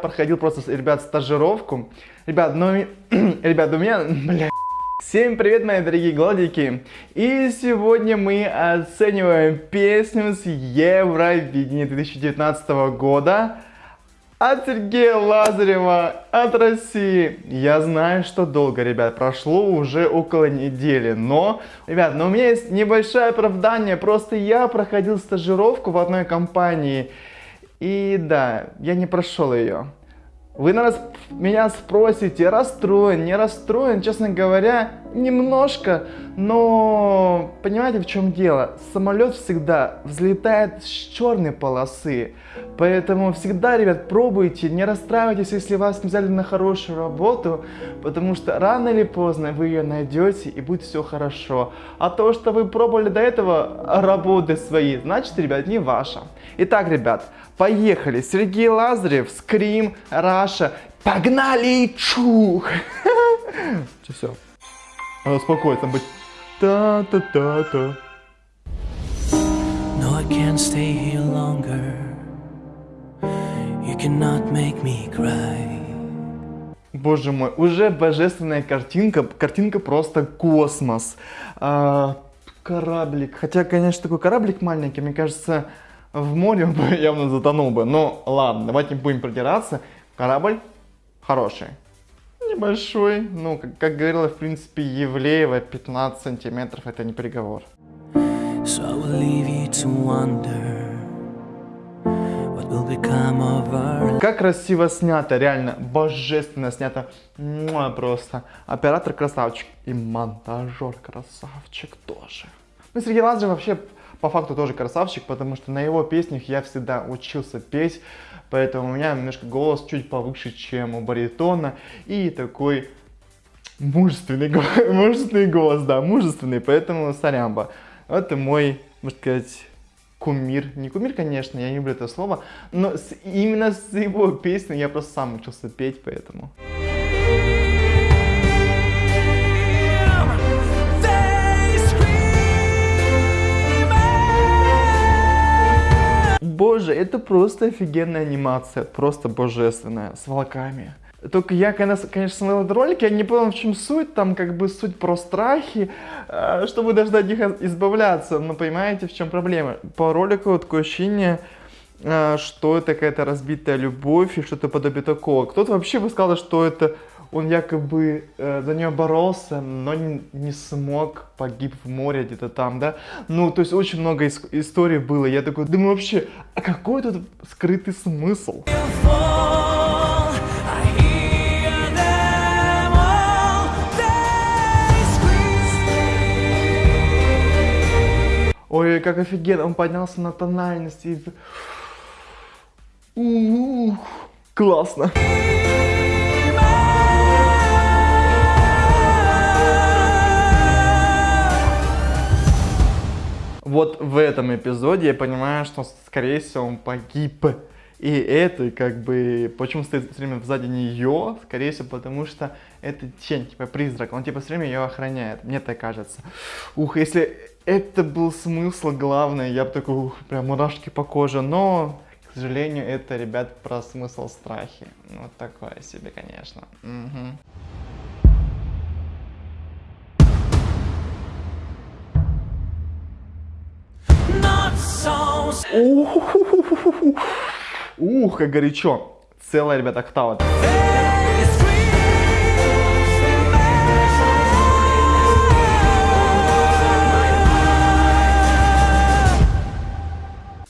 проходил просто, ребят, стажировку. Ребят, ну, ребят, у меня, бля, Всем привет, мои дорогие гладики! И сегодня мы оцениваем песню с Евровидения 2019 года от Сергея Лазарева, от России. Я знаю, что долго, ребят, прошло уже около недели, но, ребят, но у меня есть небольшое оправдание, просто я проходил стажировку в одной компании, и да, я не прошел ее. Вы нас, меня спросите, расстроен, не расстроен, честно говоря, немножко, но понимаете в чем дело? Самолет всегда взлетает с черной полосы, поэтому всегда, ребят, пробуйте, не расстраивайтесь, если вас взяли на хорошую работу, потому что рано или поздно вы ее найдете и будет все хорошо. А то, что вы пробовали до этого работы свои, значит, ребят, не ваша. Итак, ребят, поехали. Сергей Лазарев, Скрим, Раша. Погнали! Чух! Все, все. Успокоиться, быть. Та-та-та-та. No, I can't stay here longer. You cannot make me cry. Боже мой, уже божественная картинка, картинка просто космос. А, кораблик, хотя, конечно, такой кораблик маленький, мне кажется, в море он бы явно затонул бы. Но ладно, давайте не будем продираться. Корабль хороший. Небольшой, ну, как, как говорила, в принципе, Евлеева, 15 сантиметров, это не приговор. So как красиво снято, реально, божественно снято. Муа, просто. Оператор красавчик. И монтажер красавчик тоже. Ну, Сергей Лазарев вообще по факту тоже красавчик, потому что на его песнях я всегда учился петь, поэтому у меня немножко голос чуть повыше, чем у баритона, и такой мужественный, мужественный голос, да, мужественный, поэтому сорямба. Это мой, можно сказать, кумир. Не кумир, конечно, я не люблю это слово, но с, именно с его песней я просто сам учился петь, поэтому... это просто офигенная анимация, просто божественная, с волками. Только я, конечно, смотрел этот ролик, я не понял, в чем суть, там как бы суть про страхи, э, чтобы даже от них избавляться, но понимаете, в чем проблема? По ролику такое ощущение, э, что это какая-то разбитая любовь и что-то подобие такого. Кто-то вообще бы сказал, что это он якобы э, за нее боролся, но не, не смог, погиб в море где-то там, да. Ну, то есть очень много ис историй было. Я такой думаю, вообще, а какой тут скрытый смысл? Ой, как офигенно, он поднялся на тональности. Ух, классно. Вот в этом эпизоде я понимаю, что, скорее всего, он погиб. И это, как бы, почему стоит все время сзади нее, скорее всего, потому что это тень, типа призрак, он типа все время ее охраняет, мне так кажется. Ух, если это был смысл главный, я бы такой, ух, прям мурашки по коже, но, к сожалению, это, ребят, про смысл страхи. Вот такое себе, конечно. Угу. Ух, как горячо. Целая, ребят, октава.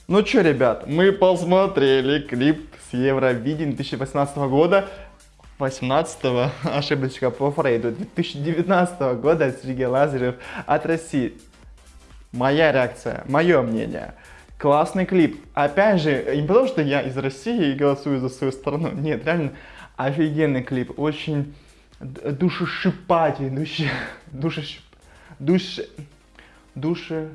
Ну чё, ребят, мы посмотрели клип с Евровидения 2018 года. 18 ошибочка по Фрейду 2019 года Сергей Лазарев от России. Моя реакция, мое мнение. Классный клип. Опять же, не потому что я из России и голосую за свою страну. Нет, реально офигенный клип. Очень душешипательный, душе, душешип, душе, душе,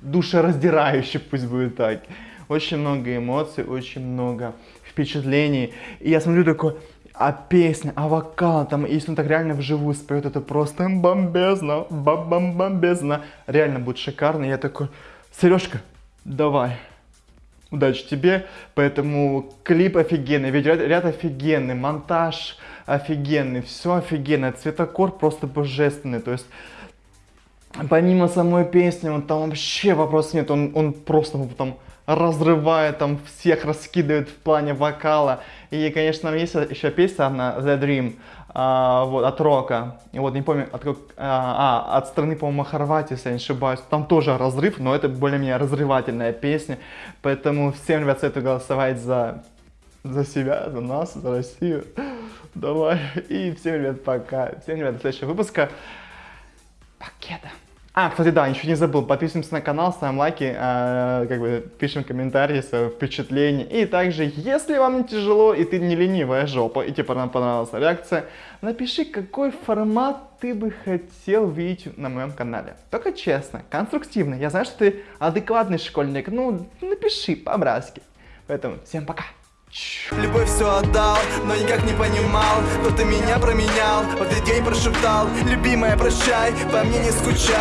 душераздирающий, пусть будет так. Очень много эмоций, очень много впечатлений. И я смотрю такой, а песня, а вокал, там, если он так реально вживую споет, это просто бомбезно, бам-бам-бомбезно. Реально будет шикарно. Я такой, Сережка, давай, удачи тебе. Поэтому клип офигенный, видеоряд ряд офигенный, монтаж офигенный, все офигенное, цветокор просто божественный. То есть помимо самой песни, он там вообще вопрос нет, он, он просто там разрывает, там всех раскидывает в плане вокала. И, конечно, там есть еще песня одна, The Dream, а, вот, от Рока. И вот, не помню, от, а, а, от страны, по-моему, Хорватии, если я не ошибаюсь. Там тоже разрыв, но это более-менее разрывательная песня. Поэтому всем, ребят, советую голосовать за, за себя, за нас, за Россию. Давай. И всем, ребят, пока. Всем, ребят, до следующего выпуска. Пакета. А, кстати, да, еще не забыл, подписываемся на канал, ставим лайки, э, как бы пишем комментарии, свои впечатления. И также, если вам не тяжело и ты не ленивая жопа, и тебе понравилась реакция, напиши, какой формат ты бы хотел видеть на моем канале. Только честно, конструктивно. Я знаю, что ты адекватный школьник, ну, напиши по-братски. Поэтому всем пока. Любовь все отдал, но никак не понимал Кто ты меня променял, в этот день прошептал Любимая, прощай, по мне не скучай